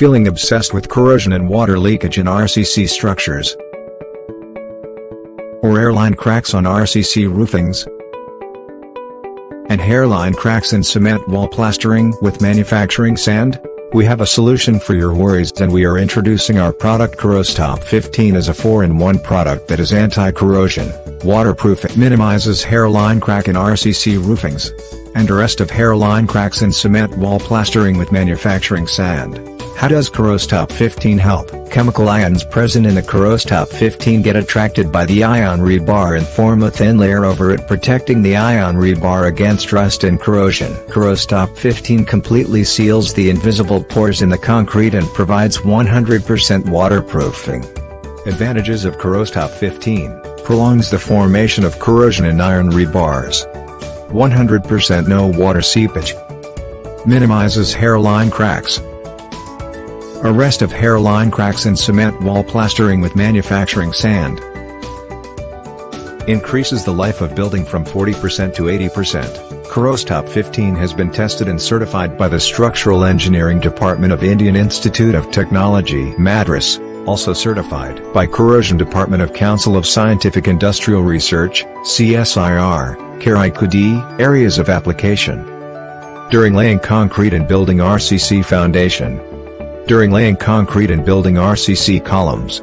Feeling obsessed with corrosion and water leakage in RCC structures? Or hairline cracks on RCC roofings? And hairline cracks in cement wall plastering with manufacturing sand? We have a solution for your worries and we are introducing our product Corrostop 15 as a 4-in-1 product that is anti-corrosion, waterproof it minimizes hairline crack in RCC roofings, and arrest of hairline cracks in cement wall plastering with manufacturing sand. How does Corrostop 15 help? Chemical ions present in the Corrostop 15 get attracted by the iron rebar and form a thin layer over it protecting the iron rebar against rust and corrosion. Corrostop 15 completely seals the invisible pores in the concrete and provides 100% waterproofing. Advantages of Corrostop 15 prolongs the formation of corrosion in iron rebars. 100% no water seepage. Minimizes hairline cracks. Arrest of hairline cracks in cement wall plastering with manufacturing sand. Increases the life of building from 40% to 80%. Corrostop 15 has been tested and certified by the Structural Engineering Department of Indian Institute of Technology Madras, also certified by Corrosion Department of Council of Scientific Industrial Research, CSIR, Karaikudi, Areas of application. During laying concrete and building RCC foundation, during laying concrete and building RCC columns.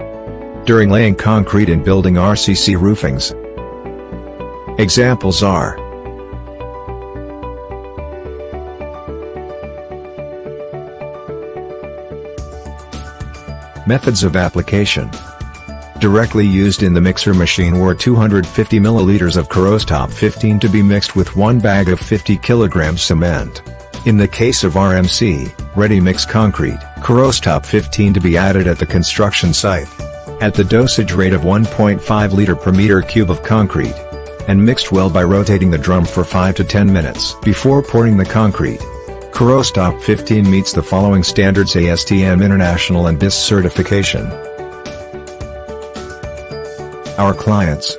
During laying concrete and building RCC roofings. Examples are Methods of application Directly used in the mixer machine were 250 milliliters of Corrostop 15 to be mixed with one bag of 50 kilograms cement. In the case of RMC, ready-mix concrete, Corrostop 15 to be added at the construction site. At the dosage rate of 1.5 liter per meter cube of concrete. And mixed well by rotating the drum for 5 to 10 minutes before pouring the concrete. Corrostop 15 meets the following standards ASTM International and BIS certification. Our clients